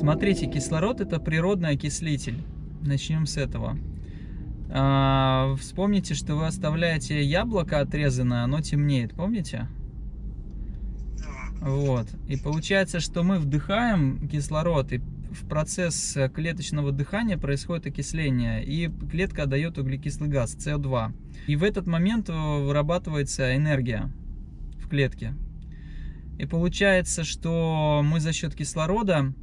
Смотрите, кислород это природный окислитель. Начнем с этого. А, вспомните, что вы оставляете яблоко отрезанное, оно темнеет, помните? Вот. И получается, что мы вдыхаем кислород, и в процесс клеточного дыхания происходит окисление, и клетка дает углекислый газ, СО2. И в этот момент вырабатывается энергия в клетке. И получается, что мы за счет кислорода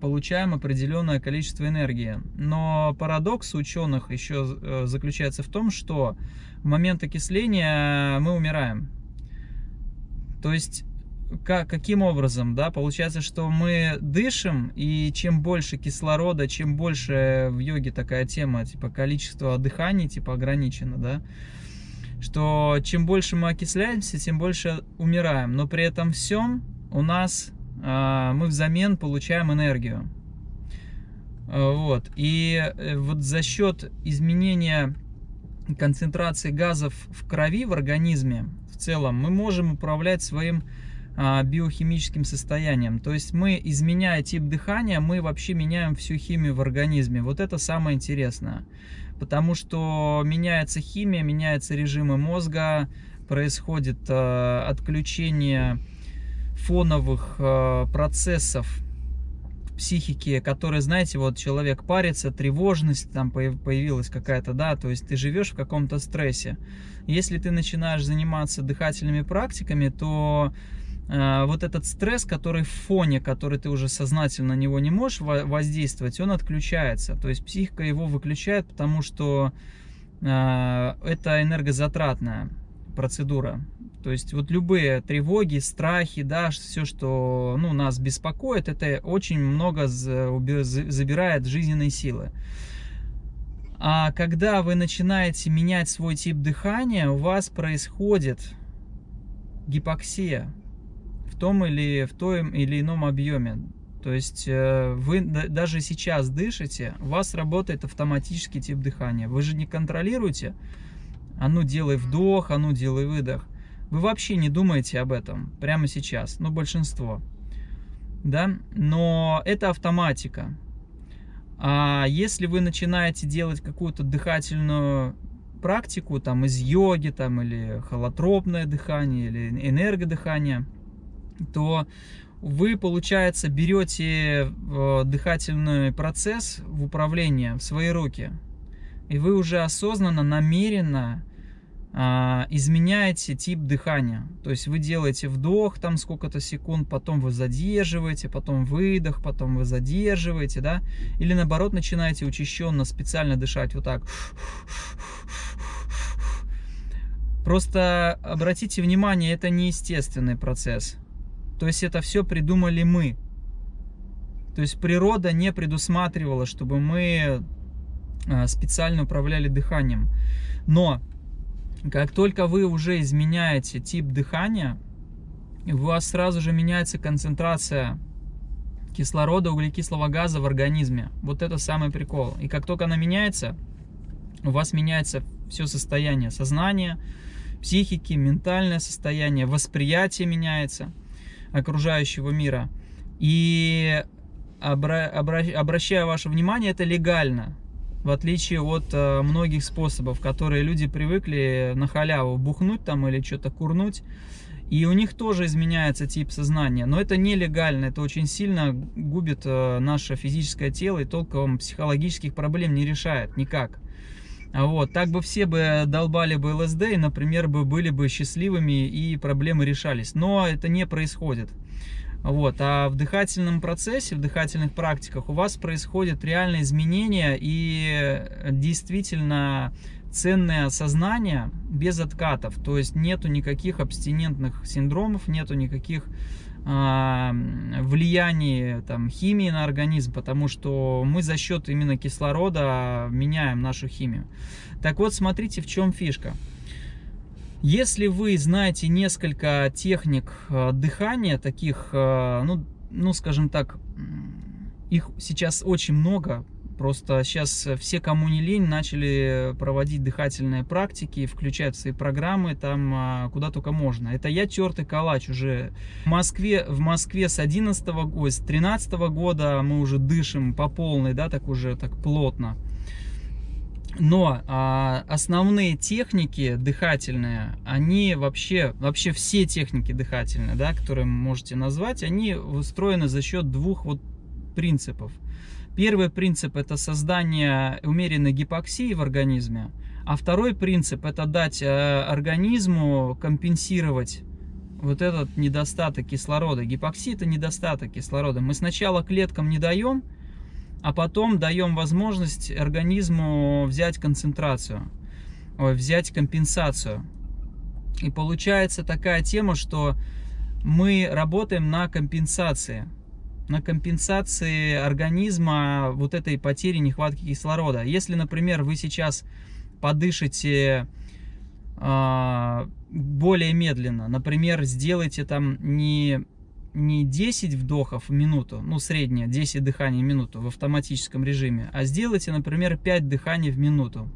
получаем определенное количество энергии. Но парадокс ученых еще э, заключается в том, что в момент окисления мы умираем. То есть как, каким образом, да, получается, что мы дышим, и чем больше кислорода, чем больше в йоге такая тема, типа количество дыханий, типа ограничено, да, что чем больше мы окисляемся, тем больше умираем, но при этом всем у нас э, мы взамен получаем энергию. Вот, и э, вот за счет изменения концентрации газов в крови, в организме в целом, мы можем управлять своим а, биохимическим состоянием. То есть мы, изменяя тип дыхания, мы вообще меняем всю химию в организме. Вот это самое интересное. Потому что меняется химия, меняются режимы мозга, происходит отключение фоновых э, процессов психики, которые, знаете, вот человек парится, тревожность там появилась какая-то, да, то есть ты живешь в каком-то стрессе. Если ты начинаешь заниматься дыхательными практиками, то Э, вот этот стресс, который в фоне, который ты уже сознательно на него не можешь воздействовать, он отключается. То есть психика его выключает, потому что э, это энергозатратная процедура. То есть вот любые тревоги, страхи, да, все, что ну, нас беспокоит, это очень много забирает жизненной силы. А когда вы начинаете менять свой тип дыхания, у вас происходит гипоксия в том или в том или ином объеме. То есть э, вы даже сейчас дышите, у вас работает автоматический тип дыхания. Вы же не контролируете, а ну делай вдох, а ну делай выдох. Вы вообще не думаете об этом прямо сейчас, ну большинство. Да? Но это автоматика. А если вы начинаете делать какую-то дыхательную практику, там из йоги, там или холотропное дыхание, или энергодыхание, то вы, получается, берете э, дыхательный процесс в управление в свои руки. И вы уже осознанно, намеренно а, изменяете тип дыхания. То есть вы делаете вдох там сколько-то секунд, потом вы задерживаете, потом выдох, потом вы задерживаете, да? Или наоборот начинаете учащенно специально дышать вот так. Просто обратите внимание, это неестественный процесс. То есть это все придумали мы. То есть природа не предусматривала, чтобы мы специально управляли дыханием. Но как только вы уже изменяете тип дыхания, у вас сразу же меняется концентрация кислорода, углекислого газа в организме. Вот это самый прикол. И как только она меняется, у вас меняется все состояние сознания, психики, ментальное состояние, восприятие меняется окружающего мира. И обра обращаю ваше внимание, это легально. В отличие от э, многих способов, которые люди привыкли на халяву бухнуть там или что-то курнуть. И у них тоже изменяется тип сознания. Но это нелегально, это очень сильно губит э, наше физическое тело и толком психологических проблем не решает никак. Вот, так бы все бы долбали бы ЛСД и, например, бы были бы счастливыми и проблемы решались. Но это не происходит. Вот, а в дыхательном процессе, в дыхательных практиках у вас происходят реальные изменения и действительно ценное сознание без откатов. То есть нету никаких абстинентных синдромов, нету никаких влияние там, химии на организм, потому что мы за счет именно кислорода меняем нашу химию. Так вот, смотрите, в чем фишка. Если вы знаете несколько техник а, дыхания, таких, а, ну, ну, скажем так, их сейчас очень много, Просто сейчас все, кому не лень, начали проводить дыхательные практики, включать в свои программы там а, куда только можно. Это я тертый калач уже. В Москве, в Москве с 11 ой, с 13 года мы уже дышим по полной, да, так уже так плотно. Но а, основные техники дыхательные, они вообще, вообще все техники дыхательные, да, которые можете назвать, они устроены за счет двух вот принципов. Первый принцип это создание умеренной гипоксии в организме, а второй принцип это дать э, организму компенсировать вот этот недостаток кислорода. Гипоксия это недостаток кислорода. Мы сначала клеткам не даем, а потом даем возможность организму взять концентрацию, взять компенсацию. И получается такая тема, что мы работаем на компенсации на компенсации организма вот этой потери нехватки кислорода. Если, например, вы сейчас подышите э, более медленно, например, сделайте там не, не 10 вдохов в минуту, ну среднее 10 дыханий в минуту в автоматическом режиме, а сделайте, например, 5 дыханий в минуту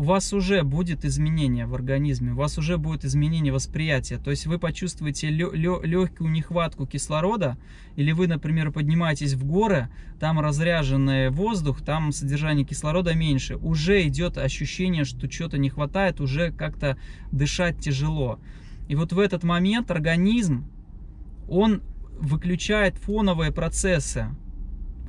у вас уже будет изменение в организме, у вас уже будет изменение восприятия. То есть вы почувствуете легкую нехватку кислорода, или вы, например, поднимаетесь в горы, там разряженный воздух, там содержание кислорода меньше. Уже идет ощущение, что что-то не хватает, уже как-то дышать тяжело. И вот в этот момент организм, он выключает фоновые процессы,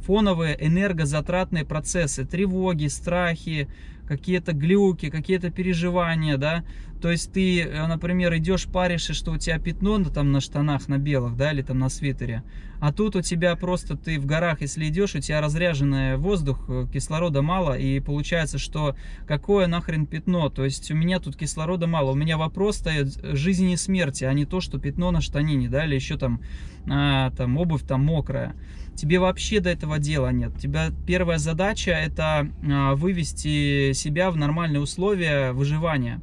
фоновые энергозатратные процессы, тревоги, страхи, какие-то глюки, какие-то переживания, да, то есть ты, э, например, идешь паришь, что у тебя пятно ну, там на штанах, на белых, да, или там на свитере, а тут у тебя просто ты в горах, если идешь, у тебя разряженный воздух, э, кислорода мало, и получается, что какое нахрен пятно, то есть у меня тут кислорода мало, у меня вопрос стоит жизни и смерти, а не то, что пятно на штанине, да, или еще там, а, там обувь там мокрая. Тебе вообще до этого дела нет. Тебя первая задача это а, вывести себя в нормальные условия выживания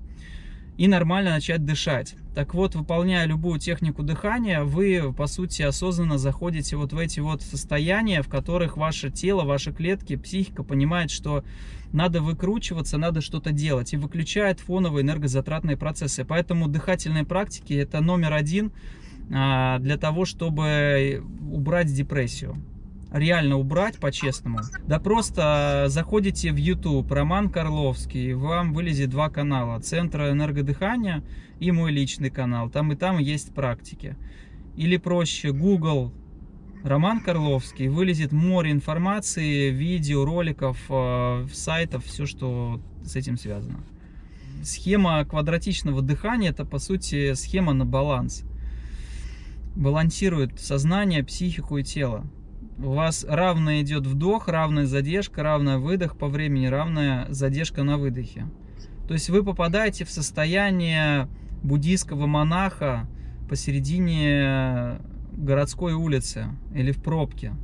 и нормально начать дышать. Так вот, выполняя любую технику дыхания, вы, по сути, осознанно заходите вот в эти вот состояния, в которых ваше тело, ваши клетки, психика понимает, что надо выкручиваться, надо что-то делать, и выключает фоновые энергозатратные процессы. Поэтому дыхательные практики – это номер один – а, для того, чтобы убрать депрессию. Реально убрать по-честному. Да просто заходите в YouTube, Роман Карловский, вам вылезет два канала. Центра энергодыхания и мой личный канал. Там и там есть практики. Или проще, Google, Роман Карловский, вылезет море информации, видео, роликов, а, сайтов, все, что с этим связано. Схема квадратичного дыхания – это, по сути, схема на баланс балансирует сознание, психику и тело. У вас равно идет вдох, равная задержка, равная выдох по времени, равная задержка на выдохе. То есть вы попадаете в состояние буддийского монаха посередине городской улицы или в пробке.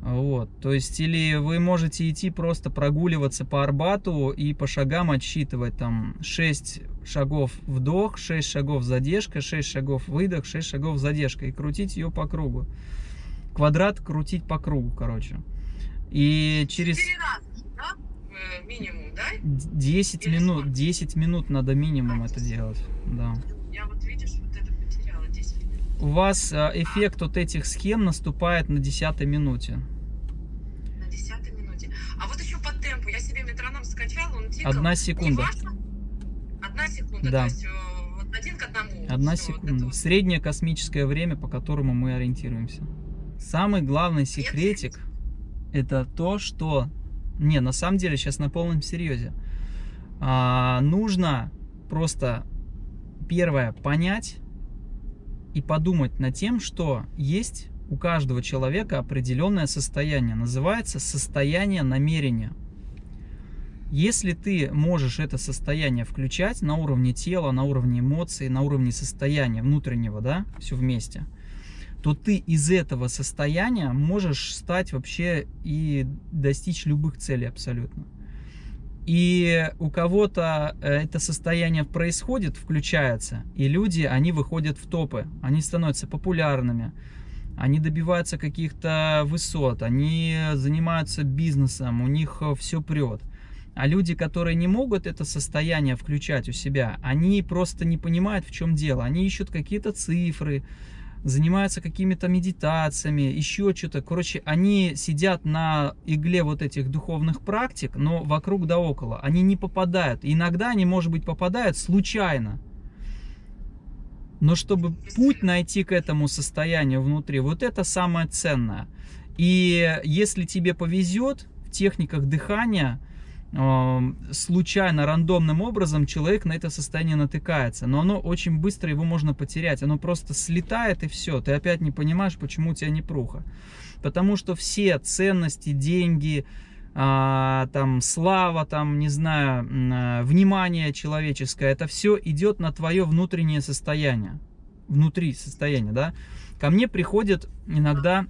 Вот, то есть, или вы можете идти просто прогуливаться по Арбату и по шагам отсчитывать там 6 шагов вдох, 6 шагов задержка, 6 шагов выдох, 6 шагов задержка и крутить ее по кругу. Квадрат крутить по кругу, короче. И через... 4 раза, да? Э, минимум, да? 10 Или минут, сколько? 10 минут надо минимум а, это делать, да. Я вот, видишь, вот это потеряла 10 минут. У вас а, эффект от этих схем наступает на 10 минуте. На 10 минуте. А вот еще по темпу, я себе метроном скачала, он тикал. Одна секунда. Одна секунда, да. то есть э, вот один к одному. Одна Все, секунда. Вот Среднее космическое время, по которому мы ориентируемся. Самый главный секретик это то, что... Не, на самом деле, сейчас на полном серьезе. А, нужно просто, первое, понять и подумать над тем, что есть у каждого человека определенное состояние. Называется состояние намерения. Если ты можешь это состояние включать на уровне тела, на уровне эмоций, на уровне состояния внутреннего, да, все вместе, то ты из этого состояния можешь стать вообще и достичь любых целей абсолютно. И у кого-то э, это состояние происходит, включается, и люди, они выходят в топы, они становятся популярными, они добиваются каких-то высот, они занимаются бизнесом, у них все прет. А люди, которые не могут это состояние включать у себя, они просто не понимают, в чем дело. Они ищут какие-то цифры, занимаются какими-то медитациями, еще что-то. Короче, они сидят на игле вот этих духовных практик, но вокруг да около. Они не попадают. Иногда они, может быть, попадают случайно. Но чтобы путь найти к этому состоянию внутри, вот это самое ценное. И если тебе повезет в техниках дыхания, случайно, рандомным образом человек на это состояние натыкается. Но оно очень быстро, его можно потерять. Оно просто слетает и все. Ты опять не понимаешь, почему у тебя не пруха. Потому что все ценности, деньги, а, там слава, там, не знаю, а, внимание человеческое, это все идет на твое внутреннее состояние. Внутри состояния, да. Ко мне приходят иногда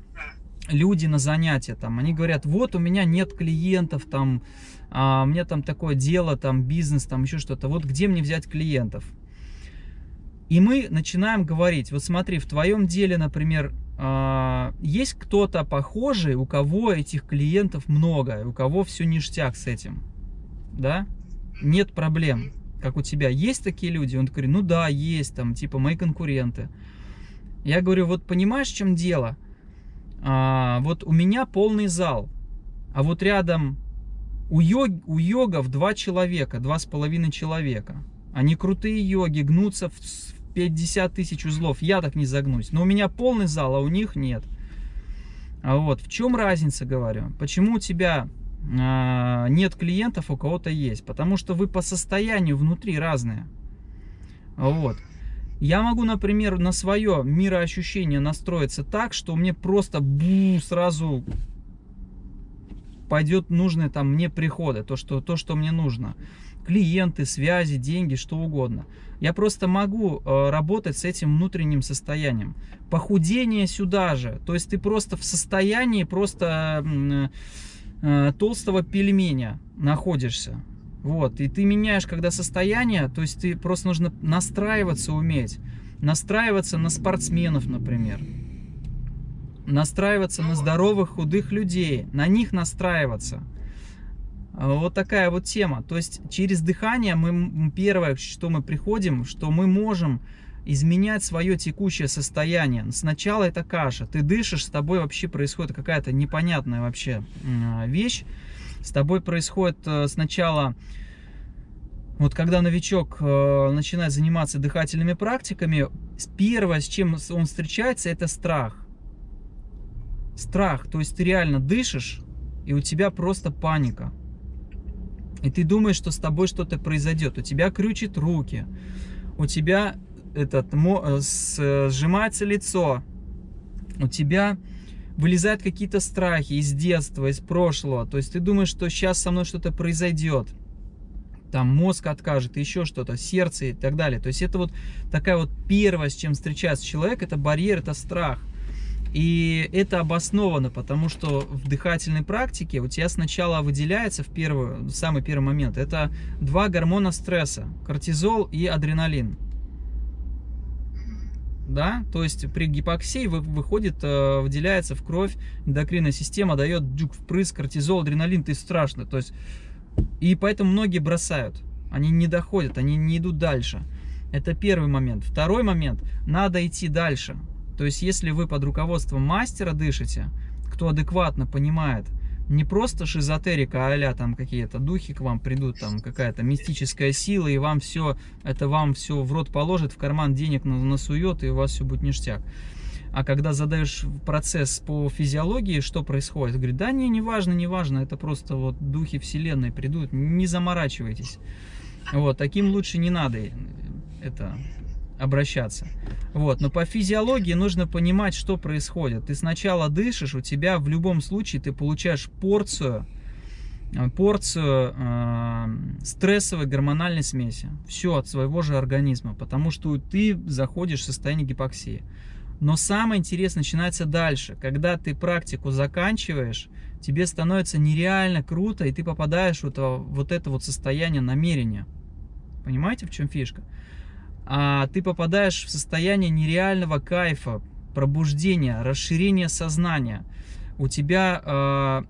люди на занятия, там, они говорят, вот у меня нет клиентов, там, а, у меня там такое дело, там, бизнес, там, еще что-то, вот где мне взять клиентов? И мы начинаем говорить, вот смотри, в твоем деле, например, а, есть кто-то похожий, у кого этих клиентов много, у кого все ништяк с этим, да? Нет проблем, как у тебя. Есть такие люди? Он говорит, ну да, есть, там, типа, мои конкуренты. Я говорю, вот понимаешь, в чем дело? а, вот у меня полный зал, а вот рядом у, йог, у йогов два человека, два с половиной человека. Они крутые йоги, гнутся в 50 тысяч узлов. Я так не загнусь. Но у меня полный зал, а у них нет. А вот в чем разница, говорю? Почему у тебя а, нет клиентов, у кого-то есть? Потому что вы по состоянию внутри разные. Вот. Я могу, например, на свое мироощущение настроиться так, что мне просто бу, сразу пойдет нужные там мне приходы, то что, то, что мне нужно. Клиенты, связи, деньги, что угодно. Я просто могу э, работать с этим внутренним состоянием. Похудение сюда же. То есть ты просто в состоянии просто э, э, толстого пельменя находишься. Вот, и ты меняешь, когда состояние, то есть ты просто нужно настраиваться уметь. Настраиваться на спортсменов, например. Настраиваться на здоровых, худых людей. На них настраиваться. Вот такая вот тема. То есть через дыхание мы первое, что мы приходим, что мы можем изменять свое текущее состояние. Сначала это каша. Ты дышишь, с тобой вообще происходит какая-то непонятная вообще вещь с тобой происходит э, сначала, вот когда новичок э, начинает заниматься дыхательными практиками, первое, с чем он встречается, это страх. Страх, то есть ты реально дышишь, и у тебя просто паника. И ты думаешь, что с тобой что-то произойдет. У тебя крючит руки, у тебя этот, э, сжимается лицо, у тебя вылезают какие-то страхи из детства, из прошлого. То есть ты думаешь, что сейчас со мной что-то произойдет. Там мозг откажет, еще что-то, сердце и так далее. То есть это вот такая вот первое, с чем встречается человек, это барьер, это страх. И это обосновано, потому что в дыхательной практике у тебя сначала выделяется в, первую, в самый первый момент, это два гормона стресса, кортизол и адреналин да, то есть при гипоксии выходит, э, выделяется в кровь, эндокринная система дает дюк впрыск, кортизол, адреналин, ты страшно, то есть, и поэтому многие бросают, они не доходят, они не идут дальше. Это первый момент. Второй момент, надо идти дальше. То есть, если вы под руководством мастера дышите, кто адекватно понимает, не просто шизотерика, а там какие-то духи к вам придут, там какая-то мистическая сила, и вам все, это вам все в рот положит, в карман денег насует, и у вас все будет ништяк. А когда задаешь процесс по физиологии, что происходит? Говорит, да не, не важно, не важно, это просто вот духи вселенной придут, не заморачивайтесь. Вот, таким лучше не надо это обращаться. Вот. Но по физиологии нужно понимать, что происходит. Ты сначала дышишь, у тебя в любом случае ты получаешь порцию, э, порцию э, стрессовой гормональной смеси. Все от своего же организма, потому что ты заходишь в состояние гипоксии. Но самое интересное начинается дальше. Когда ты практику заканчиваешь, тебе становится нереально круто, и ты попадаешь в это вот это вот состояние намерения. Понимаете, в чем фишка? А ты попадаешь в состояние нереального кайфа, пробуждение, расширение сознания. У тебя э,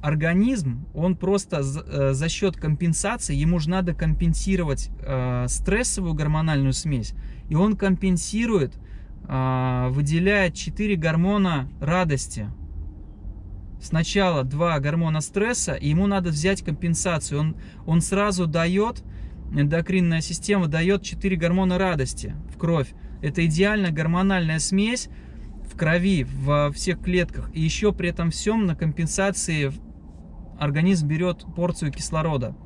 организм, он просто за, э, за счет компенсации, ему же надо компенсировать э, стрессовую гормональную смесь, и он компенсирует, э, выделяет 4 гормона радости. Сначала два гормона стресса, и ему надо взять компенсацию. Он, он сразу дает, эндокринная система дает 4 гормона радости в кровь. Это идеальная гормональная смесь в крови, во всех клетках. И еще при этом всем на компенсации организм берет порцию кислорода.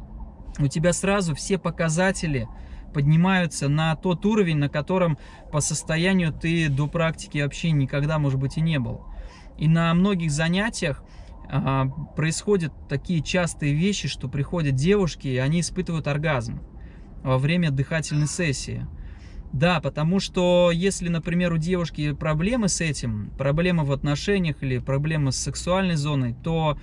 У тебя сразу все показатели поднимаются на тот уровень, на котором по состоянию ты до практики вообще никогда, может быть, и не был. И на многих занятиях происходят такие частые вещи, что приходят девушки, и они испытывают оргазм во время дыхательной сессии. Да, потому что если, например, у девушки проблемы с этим, проблемы в отношениях или проблемы с сексуальной зоной, то а,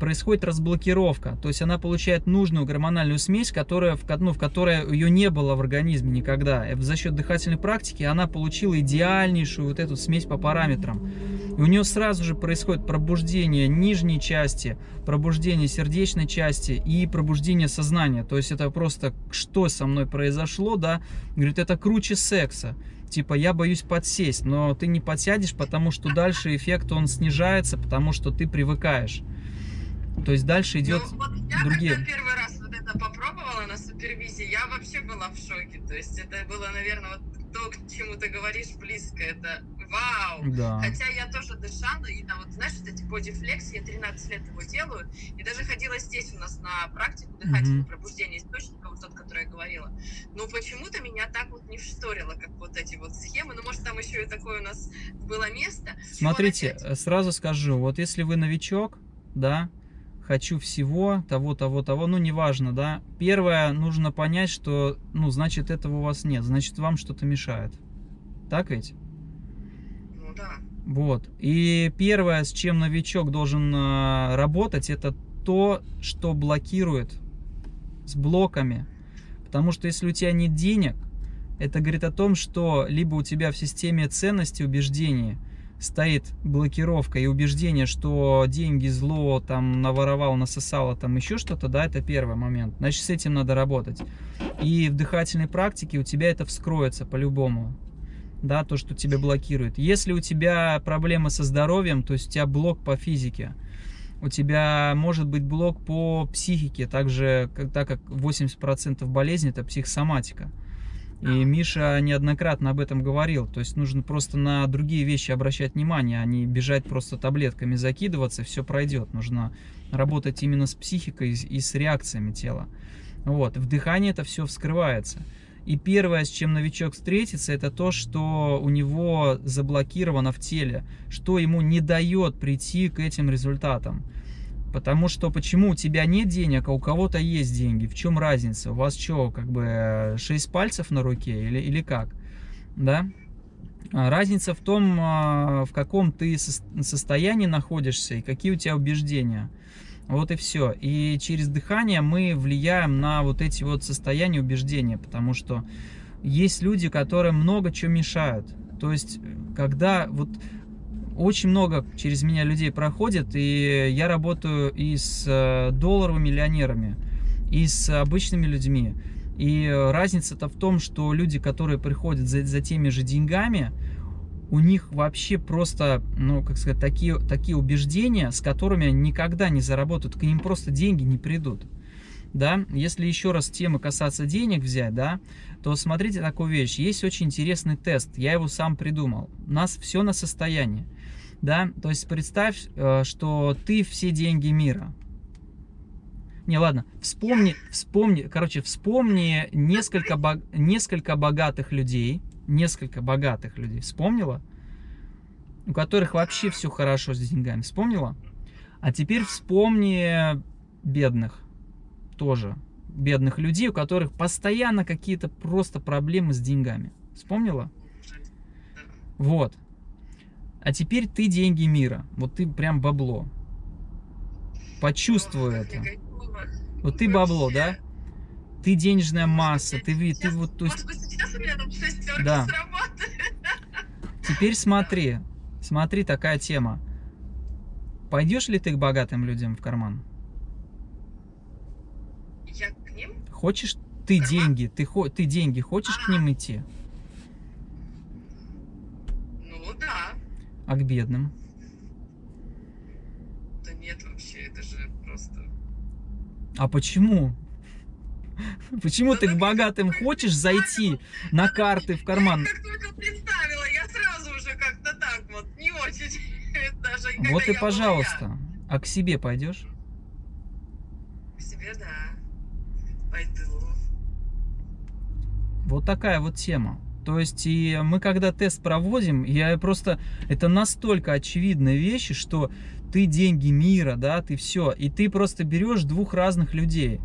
происходит разблокировка, то есть она получает нужную гормональную смесь, которая, в, ну, в которой ее не было в организме никогда. За счет дыхательной практики она получила идеальнейшую вот эту смесь по параметрам. И у нее сразу же происходит пробуждение нижней части, пробуждение сердечной части и пробуждение сознания. То есть это просто что со мной произошло, да? Говорит, это круче секса типа я боюсь подсесть, но ты не подсядешь, потому что дальше эффект он снижается, потому что ты привыкаешь. То есть дальше идет ну, вот я другие. когда первый раз вот это попробовала на супервизии, я вообще была в шоке. То есть это было, наверное, вот то, к чему ты говоришь, близко. Это вау! Да. Хотя я тоже дышала, и на вот, знаешь, вот эти бодифлекс, я 13 лет его делаю, и даже ходила здесь у нас на практику дыхательного Мгм. пробуждения источника, вот тот, который я говорила. Но почему-то меня так вот не вшторило, как вот эти вот схемы. Ну, может, там еще и такое у нас было место. Чего Смотрите, начать? э, сразу скажу, вот если вы новичок, да, хочу всего, того, того, того, ну, неважно, да. Первое, нужно понять, что, ну, значит, этого у вас нет, значит, вам что-то мешает. Так ведь? Ну да. Вот. И первое, с чем новичок должен э, работать, это то, что блокирует с блоками. Потому что если у тебя нет денег, это говорит о том, что либо у тебя в системе ценностей, убеждений стоит блокировка и убеждение, что деньги зло, там, наворовал, насосало, там, еще что-то, да, это первый момент. Значит, с этим надо работать. И в дыхательной практике у тебя это вскроется по-любому да, то, что тебя блокирует. Если у тебя проблемы со здоровьем, то есть у тебя блок по физике, у тебя может быть блок по психике, также, так как 80% болезней это психосоматика. И Миша неоднократно об этом говорил, то есть нужно просто на другие вещи обращать внимание, а не бежать просто таблетками закидываться, все пройдет. Нужно работать именно с психикой и с реакциями тела. Вот, в дыхании это все вскрывается. И первое, с чем новичок встретится, это то, что у него заблокировано в теле, что ему не дает прийти к этим результатам. Потому что почему у тебя нет денег, а у кого-то есть деньги? В чем разница? У вас что, как бы 6 пальцев на руке или, или как? Да? А Разница в том, а, в каком ты сос- состоянии находишься и какие у тебя убеждения. Вот и все. И через дыхание мы влияем на вот эти вот состояния убеждения, потому что есть люди, которым много чего мешают. То есть, когда вот очень много через меня людей проходит, и я работаю и с э, долларовыми миллионерами, и с обычными людьми. И э, разница-то в том, что люди, которые приходят за, за теми же деньгами, у них вообще просто, ну, как сказать, такие, такие убеждения, с которыми они никогда не заработают, к ним просто деньги не придут. Да, если еще раз темы касаться денег взять, да, то смотрите такую вещь. Есть очень интересный тест, я его сам придумал. У нас все на состояние. Да, то есть представь, э, что ты все деньги мира. Не, ладно, вспомни, вспомни, короче, вспомни несколько, несколько богатых людей, несколько богатых людей, вспомнила? У которых вообще все хорошо с деньгами, вспомнила? А теперь вспомни бедных, тоже, бедных людей, у которых постоянно какие-то просто проблемы с деньгами. Вспомнила? Вот. А теперь ты деньги мира. Вот ты прям бабло. Почувствуй как это. Вот ты бабло, да? Ты денежная масса, ты, ты Сейчас- вот, то есть, Да. Теперь смотри, смотри, такая тема. Пойдешь ли ты к богатым людям в карман? Я к ним? Хочешь ты Карман? деньги, ты, ты деньги хочешь к ним идти, Ну да. А к бедным? Да нет, вообще, это же просто... А почему? Почему Да ты к богатым хочешь зайти на карты в карман? Я как только представила, я сразу уже как-то так вот, не очень. Даже Вот и я пожалуйста. А к себе пойдешь? К себе, да. Пойду. Вот такая вот тема. То есть, и мы когда тест проводим, я просто... Это настолько очевидные вещи, что ты деньги мира, да, ты все. И ты просто берешь двух разных людей.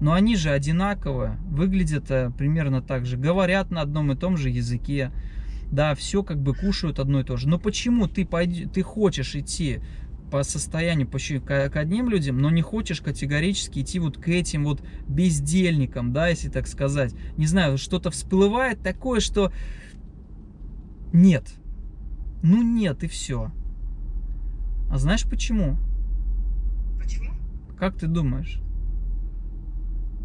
Но они же одинаковые, выглядят э, примерно так же, говорят на одном и том же языке. Да, все как бы кушают одно и то же. Но почему ты, пойди, ты хочешь идти по состоянию по к, одним людям, но не хочешь категорически идти вот к этим вот бездельникам, да, если так сказать. Не знаю, что-то всплывает такое, что нет. Ну нет, и все. А знаешь почему? Почему? Как ты думаешь?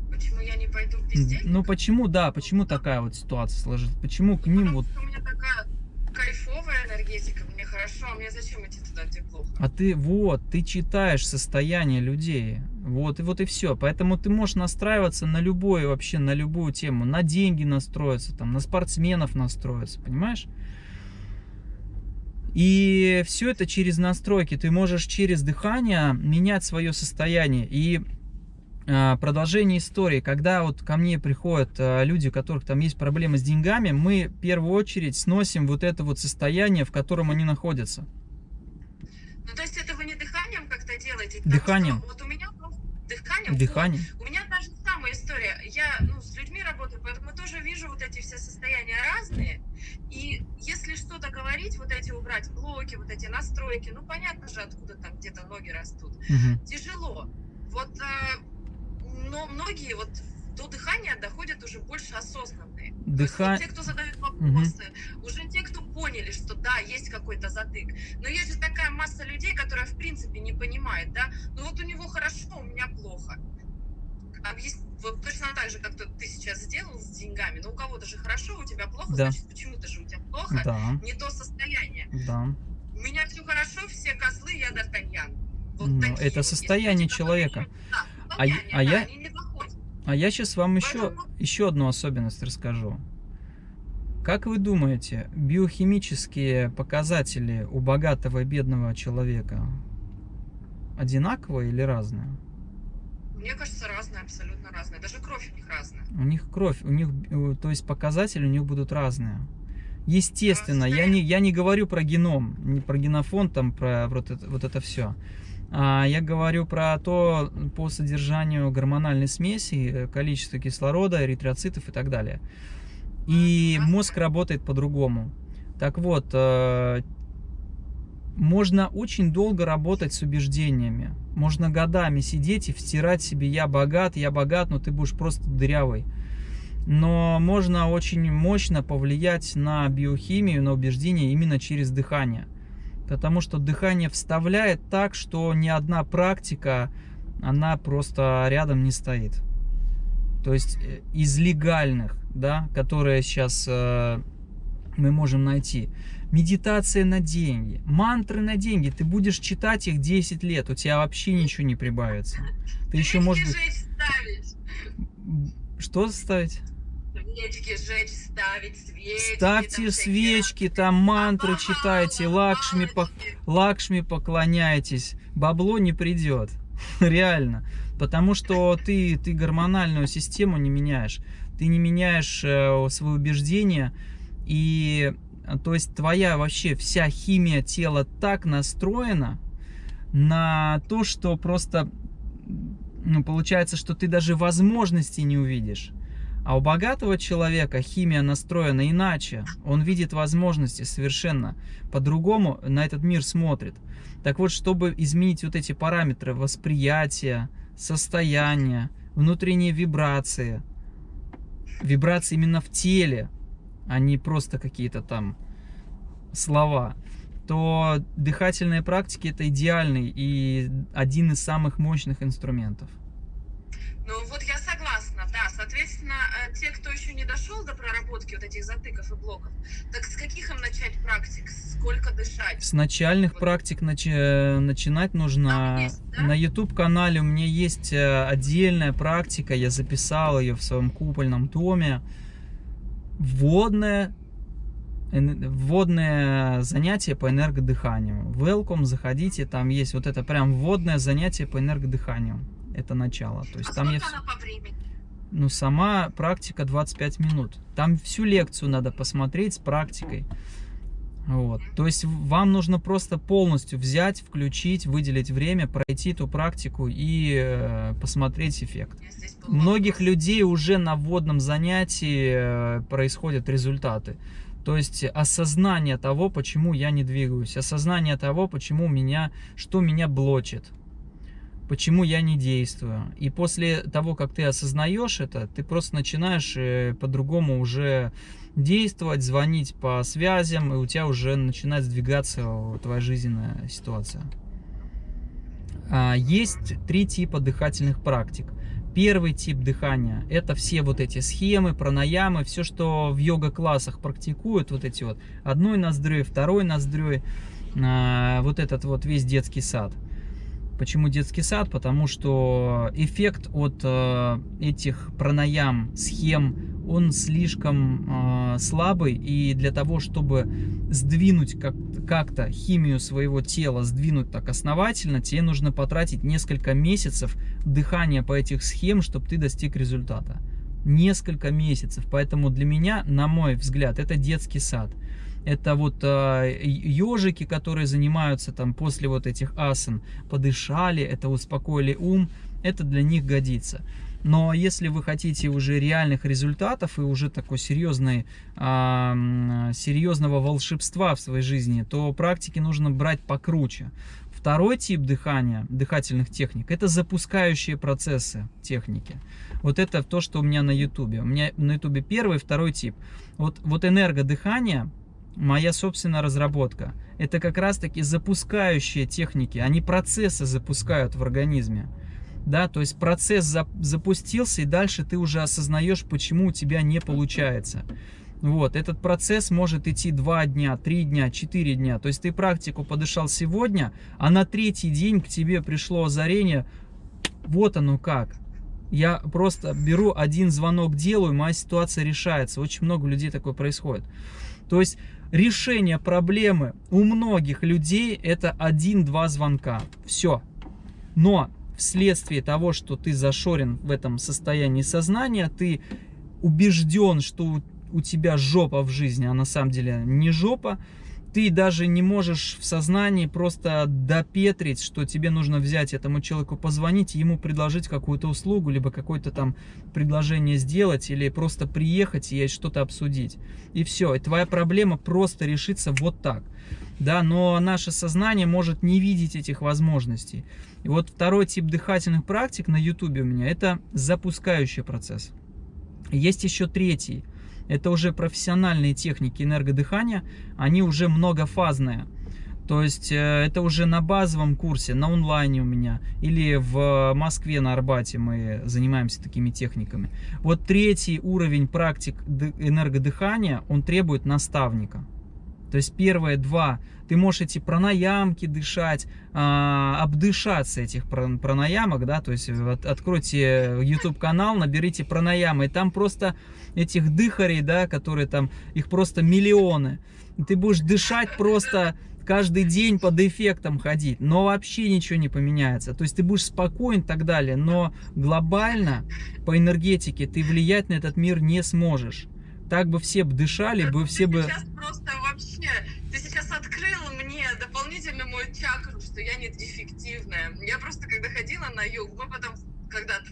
Почему я не пойду в М, бездельник? Ну почему, да, почему такая вот ситуация сложилась? Почему к ним Потому вот... у меня такая кайфовая энергетика, хорошо, а мне зачем идти туда, где плохо? А ты вот, ты читаешь состояние людей. Вот и вот и все. Поэтому ты можешь настраиваться на любое вообще, на любую тему. На деньги настроиться, там, на спортсменов настроиться, понимаешь? И все это через настройки. Ты можешь через дыхание менять свое состояние. И продолжение истории, когда вот ко мне приходят а, люди, у которых там есть проблемы с деньгами, мы в первую очередь сносим вот это вот состояние, в котором они находятся. Ну, то есть это вы не дыханием как-то делаете? Дыханием. что Вот у меня дыханием. Дыхание. вот, у меня та же самая история. Я ну, с людьми работаю, поэтому тоже вижу вот эти все состояния разные. И если что-то говорить, вот эти убрать блоки, вот эти настройки, ну понятно же, откуда там где-то ноги растут. Мгм. Тяжело. Вот, э, но многие вот до дыхания доходят уже больше осознанные. Есть Дыха- вот те, кто задают вопросы, уже те, кто поняли, что да, есть какой-то затык. Но есть же такая масса людей, которая в принципе не понимает, да, ну вот у него хорошо, у меня плохо. Объяс- Вот точно так же, как ты сейчас сделал с деньгами, но у кого-то же хорошо, у тебя плохо, Да. значит, почему-то же у тебя плохо, Да, не то состояние. да. У меня все хорошо, все козлы, я Д'Артаньян. Вот Ну, это вот. состояние Есть человека. Да, А я- а я-. А я сейчас вам еще, еще одну особенность расскажу. Как вы думаете, биохимические показатели у богатого и бедного человека одинаковые или разные? Мне кажется, разные, абсолютно разные. Даже кровь у них разная. У них кровь, у них, э, то есть показатели у них будут разные. Естественно, я не, я не говорю про геном, не про генофонд, там, про вот это, вот это все. А я говорю про то, по содержанию гормональной смеси, э, количество кислорода, эритроцитов и так далее. И мозг работает по-другому. Так вот, э, можно очень долго работать с убеждениями. Можно годами сидеть и втирать себе «я богат, я богат, но ты будешь просто дырявый». Но можно очень мощно повлиять на биохимию, на убеждения именно через дыхание. Потому что дыхание вставляет так, что ни одна практика, она просто рядом не стоит. То есть э, из легальных, да, которые сейчас э, мы можем найти. Медитация на деньги, мантры на деньги. Ты будешь читать их 10 лет, у тебя вообще ничего не прибавится. Ты еще, ставить. Что ставить? Свечки жечь, ставить свечки. Ставьте там свечки, там мантры разные. читайте, лакшми, по- лакшми поклоняйтесь. Бабло не придет. Реально. Потому что ты, ты гормональную систему не меняешь. Ты не меняешь э, свои убеждения. И то есть твоя вообще вся химия тела так настроена на то, что просто ну, получается, что ты даже возможности не увидишь. А у богатого человека химия настроена иначе. Он видит возможности совершенно по-другому на этот мир смотрит. Так вот, чтобы изменить вот эти параметры восприятия, состояния, внутренние вибрации, вибрации именно в теле, а не просто какие-то там слова, то дыхательные практики это идеальный и один из самых мощных инструментов. Ну вот я согласна, да. Соответственно, э, те, кто еще не дошел до проработки вот этих затыков и блоков, так с каких им начать практик? Сколько дышать? С начальных вот. практик начи начинать нужно. Есть, да? На YouTube-канале у меня есть э, отдельная практика, я записал ее в своем купольном томе. Вводное вводное занятие по энергодыханию. Welcome, заходите, там есть вот это прям вводное занятие по энергодыханию это начало. То есть а там я... по времени? Ну, сама практика 25 минут. Там всю лекцию надо посмотреть с практикой. Вот. То есть вам нужно просто полностью взять, включить, выделить время, пройти эту практику и э, посмотреть эффект. Многих людей уже на вводном занятии э, происходят результаты. То есть осознание того, почему я не двигаюсь, осознание того, почему меня, что меня блочит почему я не действую. И после того, как ты осознаешь это, ты просто начинаешь э, по-другому уже действовать, звонить по связям, и у тебя уже начинает сдвигаться твоя жизненная ситуация. А, есть три типа дыхательных практик. Первый тип дыхания – это все вот эти схемы, пранаямы, все, что в йога-классах практикуют, вот эти вот одной ноздрёй, второй ноздрёй, а, вот этот вот весь детский сад – Почему детский сад? Потому что эффект от э, этих пранаям, схем, он слишком э, слабый. И для того, чтобы сдвинуть как-то как химию своего тела, сдвинуть так основательно, тебе нужно потратить несколько месяцев дыхания по этих схем, чтобы ты достиг результата. Несколько месяцев. Поэтому для меня, на мой взгляд, это детский сад это вот э, ежики, которые занимаются там после вот этих асан, подышали, это успокоили ум, это для них годится. Но если вы хотите уже реальных результатов и уже такой серьезной, э, серьезного волшебства в своей жизни, то практики нужно брать покруче. Второй тип дыхания, дыхательных техник, это запускающие процессы техники. Вот это то, что у меня на ютубе. У меня на ютубе первый, второй тип. Вот, вот энергодыхание, моя собственная разработка. Это как раз-таки запускающие техники, они процессы запускают в организме. Да, то есть процесс за, запустился, и дальше ты уже осознаешь, почему у тебя не получается. Вот, этот процесс может идти 2 дня, 3 дня, 4 дня. То есть ты практику подышал сегодня, а на третий день к тебе пришло озарение, вот оно как. Я просто беру один звонок, делаю, моя ситуация решается. Очень много людей такое происходит. То есть решение проблемы у многих людей это один-два звонка. Все. Но вследствие того, что ты зашорен в этом состоянии сознания, ты убежден, что у тебя жопа в жизни, а на самом деле не жопа, ты даже не можешь в сознании просто допетрить, что тебе нужно взять этому человеку, позвонить, ему предложить какую-то услугу, либо какое-то там предложение сделать, или просто приехать и что-то обсудить. И все, и твоя проблема просто решится вот так. Да, но наше сознание может не видеть этих возможностей. И вот второй тип дыхательных практик на YouTube у меня, это запускающий процесс. Есть еще третий – это уже профессиональные техники энергодыхания, они уже многофазные. То есть э, это уже на базовом курсе, на онлайне у меня, или в Москве на Арбате мы занимаемся такими техниками. Вот третий уровень практик энергодыхания, он требует наставника. То есть первые два, ты можешь эти пранаямки дышать, а, обдышаться этих пранаямок, да, то есть от, откройте YouTube канал, наберите пранаямы, и там просто этих дыхарей, да, которые там, их просто миллионы. Ты будешь дышать просто каждый день под эффектом ходить, но вообще ничего не поменяется. То есть ты будешь спокоен и так далее, но глобально по энергетике ты влиять на этот мир не сможешь. Так бы все бы дышали, бы все бы... Сейчас просто вообще, ты сейчас открыл мне дополнительно мою чакру, что я не дефективная. Я просто когда ходила на йогу, мы потом когда-то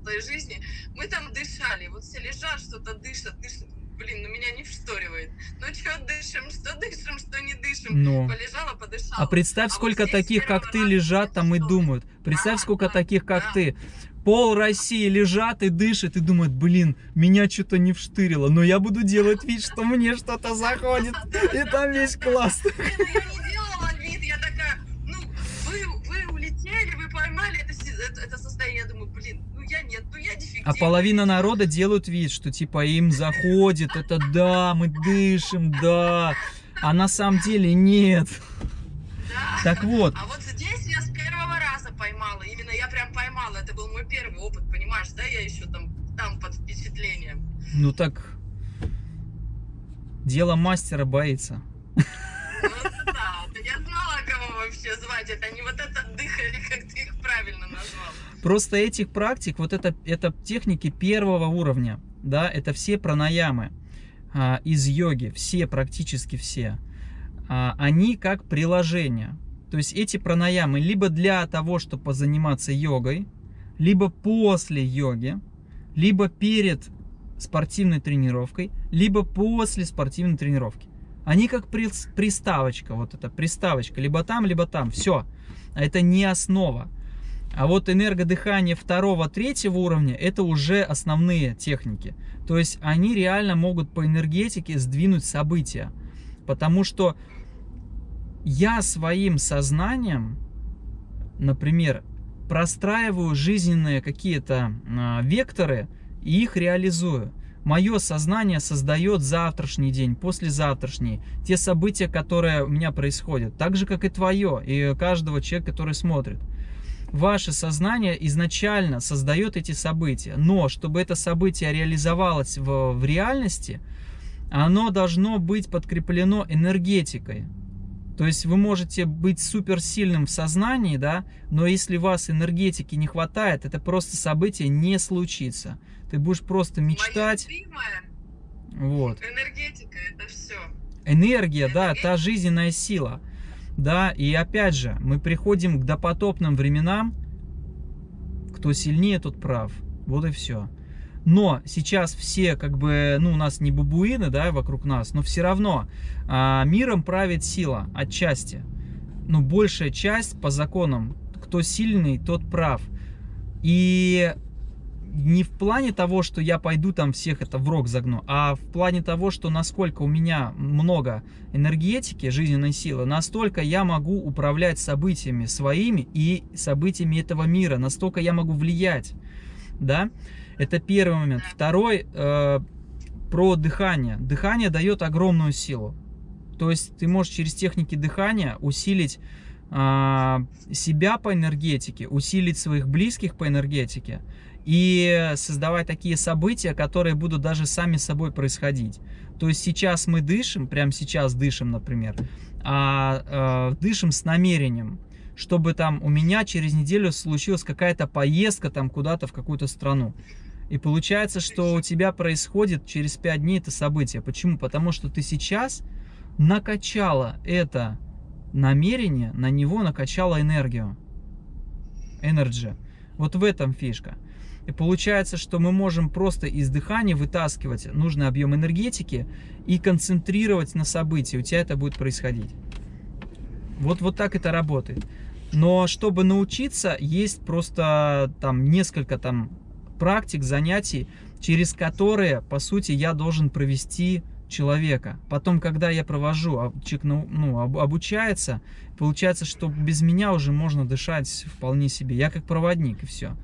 в своей жизни, мы там дышали, вот все лежат, что-то дышат, дышат, блин, ну меня не вшторивает. Ну что дышим, что дышим, что не дышим. Но. Полежала, подышала. А представь, а сколько вот таких, как ты, лежат там и думают. Представь, а, сколько да, таких, как да. ты пол России лежат и дышат и думают, блин, меня что-то не вштырило, но я буду делать вид, что мне что-то заходит, и там весь класс. Я не делала вид, я такая, ну, вы, вы улетели, вы поймали это, это состояние, я думаю, блин, ну я нет, ну я дефективная. А половина народа делают вид, что типа им заходит, это да, мы дышим, да, а на самом деле нет. Да. Так вот, А вот здесь я с первого раза поймала, именно я прям поймала, это был мой первый опыт, понимаешь, да, я еще там, там под впечатлением. ну так, дело мастера боится. Ну, да, я знала, кого вообще звать, это не вот это дыхали, как ты их правильно назвал. Просто этих практик, вот это, это техники первого уровня, да, это все пранаямы а, из йоги, все, практически все, а, они как приложение. То есть эти пранаямы либо для того, чтобы позаниматься йогой, либо после йоги, либо перед спортивной тренировкой, либо после спортивной тренировки. Они как прис- приставочка, вот это приставочка, либо там, либо там, все. А это не основа. А вот энергодыхание второго, третьего уровня это уже основные техники. То есть они реально могут по энергетике сдвинуть события. Потому что я своим сознанием, например, простраиваю жизненные какие-то а, векторы и их реализую. Мое сознание создает завтрашний день, послезавтрашний, те события, которые у меня происходят, так же, как и твое, и каждого человека, который смотрит ваше сознание изначально создает эти события. Но чтобы это событие реализовалось в, в реальности, оно должно быть подкреплено энергетикой. То есть вы можете быть суперсильным в сознании, да, но если вас энергетики не хватает, это просто событие не случится. Ты будешь просто мечтать. Любимая Вот. энергетика, это все. Энергия, да, та жизненная сила. Да, и опять же, мы приходим к допотопным временам. Кто сильнее, тот прав. Вот и все. Но сейчас все, как бы, ну, у нас не бабуины, да, вокруг нас, но все равно а, миром правит сила отчасти. Ну, большая часть по законам, кто сильный, тот прав. И не в плане того, что я пойду там всех это в рог загну, а в плане того, что насколько у меня много энергетики, жизненной силы, настолько я могу управлять событиями своими и событиями этого мира, настолько я могу влиять, да, это первый момент. Второй, э, про дыхание. Дыхание дает огромную силу, то есть ты можешь через техники дыхания усилить э, себя по энергетике, усилить своих близких по энергетике, и создавать такие события, которые будут даже сами собой происходить. То есть сейчас мы дышим, прямо сейчас дышим, например, а э, дышим с намерением, чтобы там у меня через неделю случилась какая-то поездка там куда-то в какую-то страну. И получается, что у тебя происходит через 5 дней это событие. Почему? Потому что ты сейчас накачала это намерение, на него накачала энергию. Energy. Вот в этом фишка. И получается, что мы можем просто из дыхания вытаскивать нужный объем энергетики и концентрировать на событии. У тебя это будет происходить. Вот, вот так это работает. Но чтобы научиться, есть просто там несколько там практик, занятий, через которые, по сути, я должен провести человека. Потом, когда я провожу, а человек ну, обучается, получается, что без меня уже можно дышать вполне себе. Я как проводник, и все.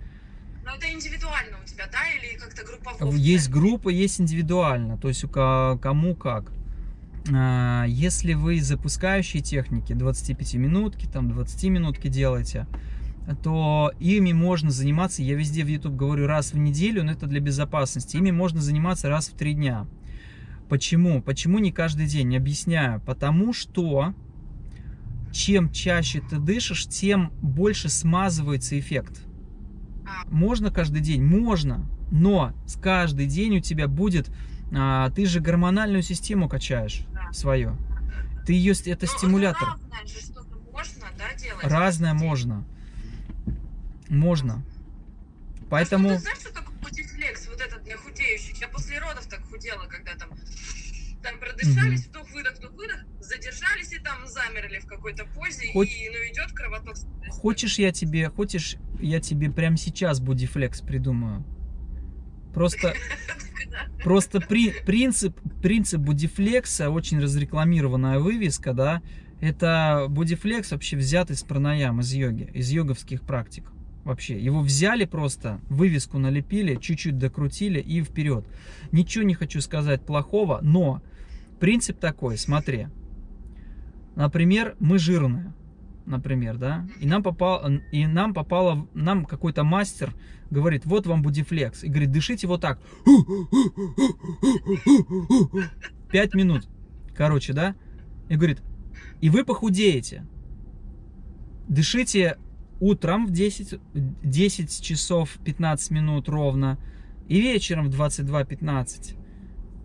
Но это индивидуально у тебя, да, или как-то группово? Есть группа, есть индивидуально, то есть у кому как. А, если вы запускающие техники, 25 минутки, там 20 минутки делаете, то ими можно заниматься, я везде в YouTube говорю раз в неделю, но это для безопасности, ими можно заниматься раз в три дня. Почему? Почему не каждый день? Объясняю. Потому что чем чаще ты дышишь, тем больше смазывается эффект. Можно каждый день? Можно. Но с каждый день у тебя будет... А, ты же гормональную систему качаешь Да. свою. Ты ее... Это Ну, стимулятор. разное же что-то можно, да, делать? Разное день. можно. Можно. Поэтому... А что, ты знаешь, что такое путифлекс, вот этот для худеющих? Я после родов так худела, когда там, там продышались, вдох-выдох, вдох-выдох, задержались и там замерли в какой-то позе, Хоть- и ну, идет кровоток. Хочешь я тебе, хочешь я тебе прямо сейчас бодифлекс придумаю? Просто, просто при, принцип, принцип бодифлекса, очень разрекламированная вывеска, да, это бодифлекс вообще взят из пранаям, из йоги, из йоговских практик. Вообще, его взяли просто, вывеску налепили, чуть-чуть докрутили и вперед. Ничего не хочу сказать плохого, но принцип такой, смотри. Например, мы жирные например, да, и нам попал, и нам попало, нам какой-то мастер говорит, вот вам будифлекс, и говорит, дышите вот так, пять минут, короче, да, и говорит, и вы похудеете, дышите утром в 10, 10 часов 15 минут ровно, и вечером в 22.15.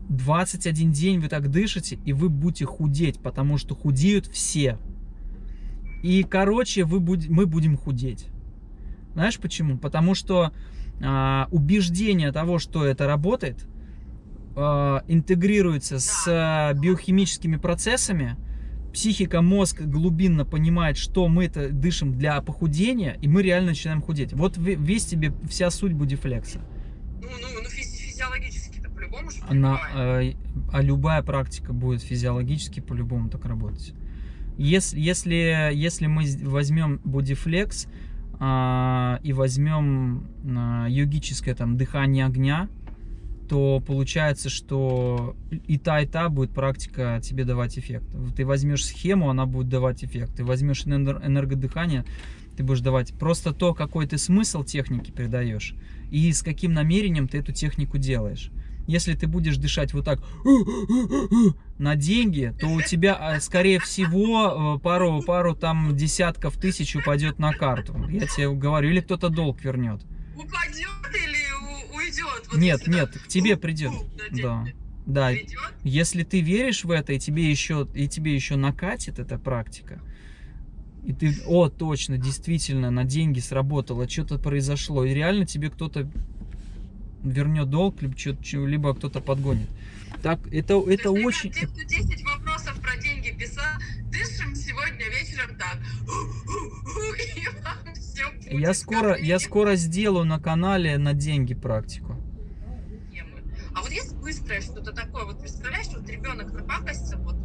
21 день вы так дышите, и вы будете худеть, потому что худеют все. И, короче, вы будь, мы будем худеть. Знаешь почему? Потому что а, убеждение того, что это работает, а, интегрируется с а, биохимическими процессами. Психика, мозг глубинно понимает, что мы это дышим для похудения, и мы реально начинаем худеть. Вот весь тебе вся суть будифлекса. Ну, ну, ну физиологически-то по-любому же Она, а, а любая практика будет физиологически по-любому так работать. Если, если, если мы возьмем бодифлекс и возьмем а, йогическое там дыхание огня, то получается, что и та, и та будет практика тебе давать эффект. Ты возьмешь схему, она будет давать эффект. Ты возьмешь энергодыхание, ты будешь давать. Просто то, какой ты смысл техники передаешь и с каким намерением ты эту технику делаешь. Если ты будешь дышать вот так на деньги, то у тебя, а, скорее всего, э, пару, пару там десятков тысяч упадет на карту. Я тебе говорю, или кто-то долг вернет. Упадет или уйдет? Вот нет, нет, к тебе придет. Да. Да, Придет? если ты веришь в это, и тебе еще, и тебе еще накатит эта практика, и ты, о, точно, действительно, на деньги сработало, что-то произошло, и реально тебе кто-то вернет долг, либо, либо кто-то подгонит. Так, это, это есть, очень... Те, кто 10 вопросов про деньги писал, дышим сегодня вечером так. Будет я скоро, я скоро сделаю на канале на деньги практику. А вот есть быстрое что-то такое, вот представляешь, вот ребенок напакостится, вот.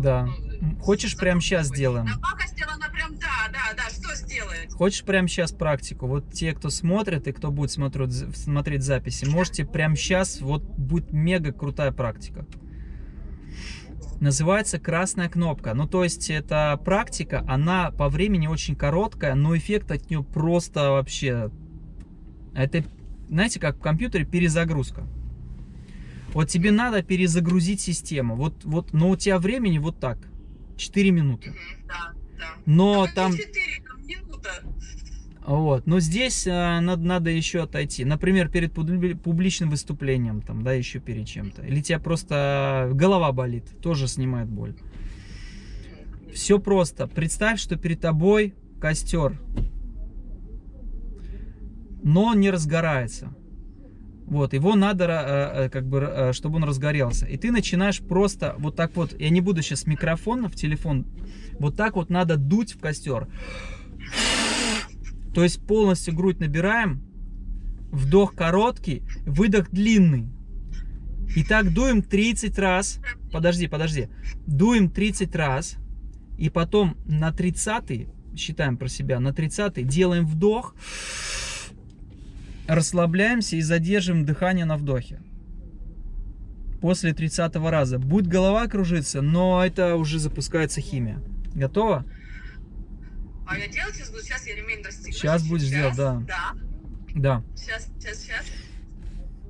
Да. Ну, Хочешь прямо сейчас сделаем? Напакостила она прям, да, да, да? Хочешь прямо сейчас практику? Вот те, кто смотрит и кто будет смотреть, смотреть записи, можете прямо сейчас, вот будет мега крутая практика. Называется красная кнопка. Ну, то есть, это практика, она по времени очень короткая, но эффект от нее просто вообще... Это, знаете, как в компьютере перезагрузка. Вот тебе надо перезагрузить систему. Вот, вот, но у тебя времени вот так. 4 минуты. Да, да. Но а там... 4 минута? Вот, но здесь э, надо, надо еще отойти. Например, перед публичным выступлением, там, да, еще перед чем-то. Или тебя просто голова болит, тоже снимает боль. Все просто. Представь, что перед тобой костер, но не разгорается. Вот, его надо, э, э, как бы, э, чтобы он разгорелся. И ты начинаешь просто вот так вот, я не буду сейчас микрофон в телефон, вот так вот надо дуть в костер. То есть полностью грудь набираем, вдох короткий, выдох длинный. И так дуем 30 раз, подожди, подожди, дуем 30 раз, и потом на 30 считаем про себя, на 30 делаем вдох, расслабляемся и задерживаем дыхание на вдохе. После 30 раза. Будет голова кружиться, но это уже запускается химия. Готово? А я делать сейчас буду? Сейчас я ремень расстегну. Сейчас будешь делать, да. Да. Да. Сейчас, сейчас, сейчас.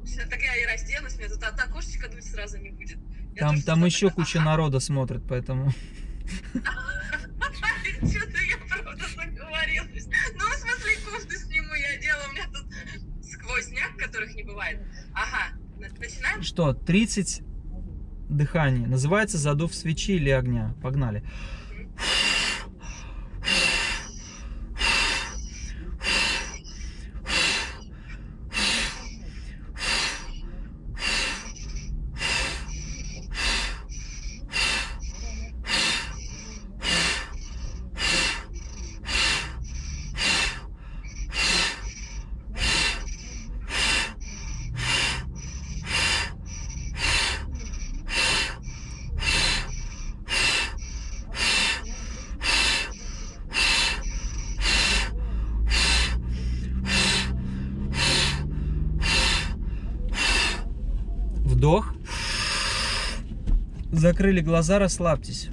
Сейчас так я и разденусь, мне тут от окошечка дуть сразу не будет. Я Там, там еще такая, куча ага. народа смотрит, поэтому... Что-то я правда заговорилась. Ну, в смысле, кофту сниму я делаю, у меня тут сквозняк, которых не бывает. Ага, начинаем? Что, 30 дыханий. Называется задув свечи или огня. Погнали. Закрыли глаза, расслабьтесь.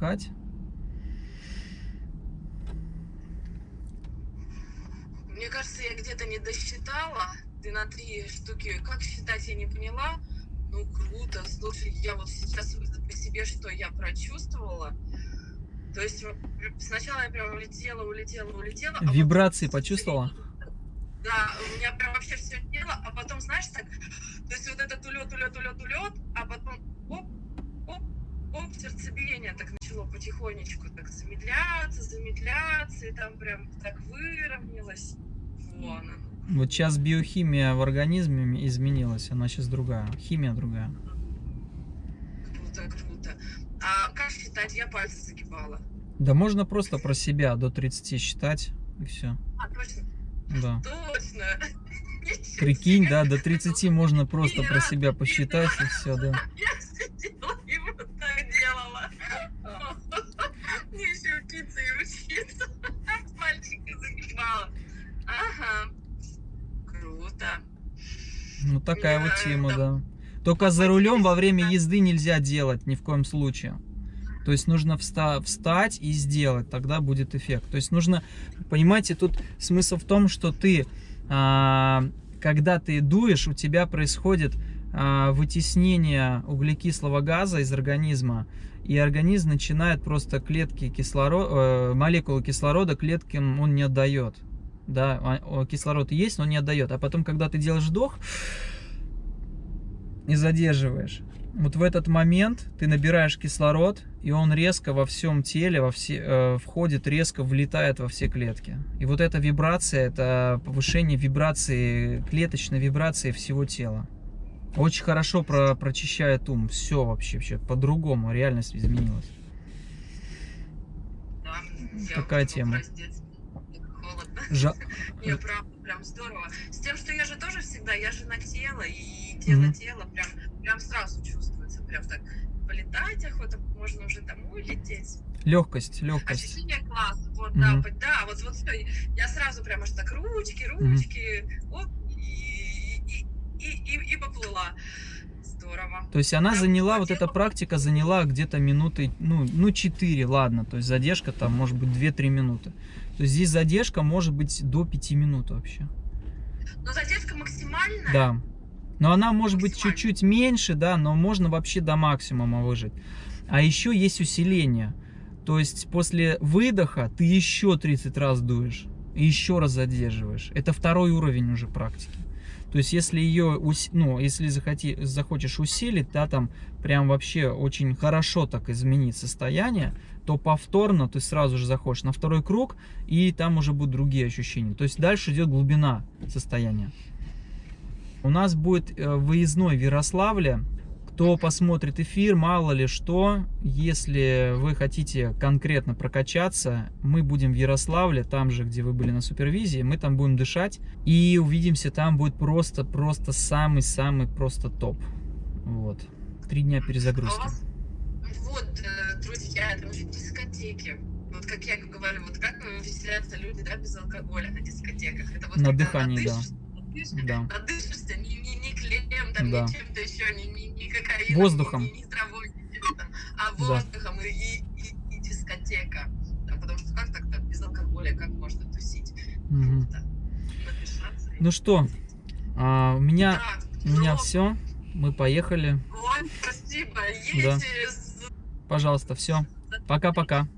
Можно выдыхать. Мне кажется, я где-то не досчитала. Ты на три штуки. Как считать, я не поняла. Ну, круто. Слушай, я вот сейчас по себе, что я прочувствовала. То есть сначала я прям улетела, улетела, улетела. а Вибрации потом- почувствовала? Да, у меня прям вообще все тело, а потом, знаешь, так, то есть вот этот улет, улет, улет, улет, а потом оп, оп, сердцебиение так начало потихонечку так замедляться, замедляться, и там прям так выровнялось. Вон оно. Вот сейчас биохимия в организме изменилась, она сейчас другая, химия другая. Круто, круто. А как считать? Я пальцы загибала. Да можно просто про себя до 30 считать, и все. А, точно, Да. точно. Прикинь, да, до 30 можно просто про себя посчитать, и все, да. Я сидела Загибала. Ага. Круто. Ну такая вот тема, да. да. Только за рулем во время езды нельзя делать ни в коем случае. То есть нужно вста- встать и сделать, тогда будет эффект. То есть нужно, понимаете, тут смысл в том, что ты, а, когда ты дуешь, у тебя происходит а, вытеснение углекислого газа из организма, и организм начинает просто клетки кислорода, молекулы кислорода клеткам он не отдает. Да, а- кислород есть, но не отдает. А потом, когда ты делаешь вдох, и задерживаешь. Вот в этот момент ты набираешь кислород, и он резко во всем теле, во все, э, входит, резко влетает во все клетки. И вот эта вибрация, это повышение вибрации, клеточной вибрации всего тела. Очень хорошо про, прочищает ум. Все вообще, вообще по-другому, реальность изменилась. Да, Такая тема. Холодно. Жа- Не, правда, прям здорово. С тем, что я же тоже всегда, я же на тело, и тело Мгм. тело прям, прям сразу чувствуется. Прям так полетать охота, можно уже домой лететь. Легкость, легкость. Ощущение класс. Вот, Мгм. да, по- да, вот, вот всё. Я сразу прям аж так ручки, ручки, оп, и, и, и, и, поплыла. Здорово. То есть она Прям заняла, вот эта практика заняла где-то минуты, ну, ну 4, ладно. То есть задержка там может быть 2-3 минуты. То есть здесь задержка может быть до 5 минут вообще. Но задержка максимальная. Да. Но она может быть чуть-чуть меньше, да, но можно вообще до максимума выжить. А еще есть усиление. То есть после выдоха ты еще 30 раз дуешь и еще раз задерживаешь. Это второй уровень уже практики. То есть если ее, ну, если захоти, захочешь усилить, да, там прям вообще очень хорошо так изменить состояние, то повторно ты сразу же заходишь на второй круг, и там уже будут другие ощущения. То есть дальше идет глубина состояния. У нас будет э, выездной в Ярославле. Кто посмотрит эфир, мало ли что, если вы хотите конкретно прокачаться, мы будем в Ярославле, там же, где вы были на супервизии, мы там будем дышать и увидимся, там будет просто-просто самый-самый просто топ. Вот. Три дня А перезагрузки. вас, вот, э, друзья, там же дискотеки. Вот как я говорю, вот как веселятся люди, да, без алкоголя на дискотеках. Это вот На дыхании, да. Да. надышишься, ни, ни, ни клеем, там, Да. ни чем-то еще, ни, ни, ни кокаином, Воздухом. Ни, ни травой, там, а Да. воздухом и, и, и, и дискотека. Да, потому что как так-то без алкоголя, как можно тусить? И Ну что, а, у меня, Да, у меня все. Мы поехали. Ой, спасибо. Да. Пожалуйста, все. Пока-пока.